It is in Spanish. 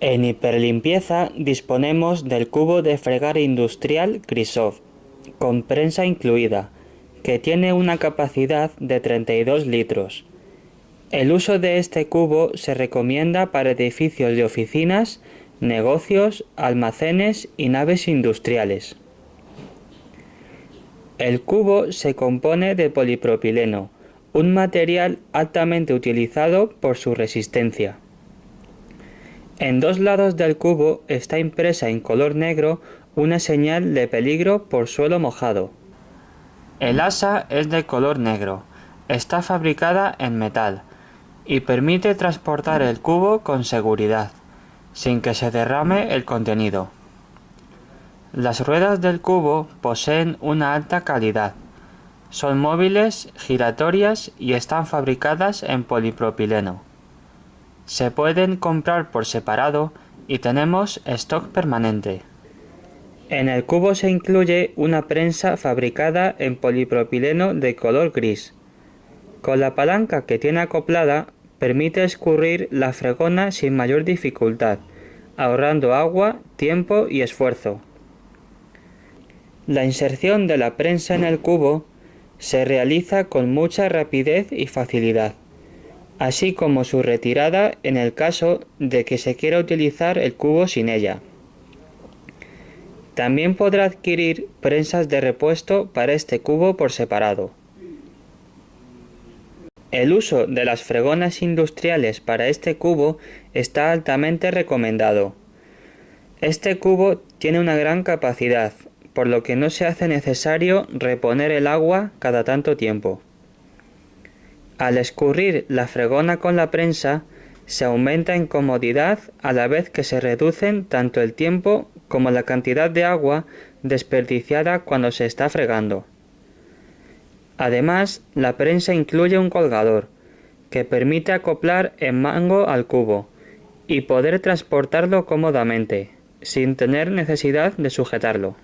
En hiperlimpieza disponemos del cubo de fregar industrial Crisov, con prensa incluida, que tiene una capacidad de 32 litros. El uso de este cubo se recomienda para edificios de oficinas, negocios, almacenes y naves industriales. El cubo se compone de polipropileno, un material altamente utilizado por su resistencia. En dos lados del cubo está impresa en color negro una señal de peligro por suelo mojado. El asa es de color negro, está fabricada en metal y permite transportar el cubo con seguridad, sin que se derrame el contenido. Las ruedas del cubo poseen una alta calidad. Son móviles, giratorias y están fabricadas en polipropileno. Se pueden comprar por separado y tenemos stock permanente. En el cubo se incluye una prensa fabricada en polipropileno de color gris. Con la palanca que tiene acoplada permite escurrir la fregona sin mayor dificultad, ahorrando agua, tiempo y esfuerzo. La inserción de la prensa en el cubo se realiza con mucha rapidez y facilidad, así como su retirada en el caso de que se quiera utilizar el cubo sin ella. También podrá adquirir prensas de repuesto para este cubo por separado. El uso de las fregonas industriales para este cubo está altamente recomendado. Este cubo tiene una gran capacidad, por lo que no se hace necesario reponer el agua cada tanto tiempo. Al escurrir la fregona con la prensa, se aumenta en comodidad a la vez que se reducen tanto el tiempo como la cantidad de agua desperdiciada cuando se está fregando. Además, la prensa incluye un colgador, que permite acoplar en mango al cubo y poder transportarlo cómodamente, sin tener necesidad de sujetarlo.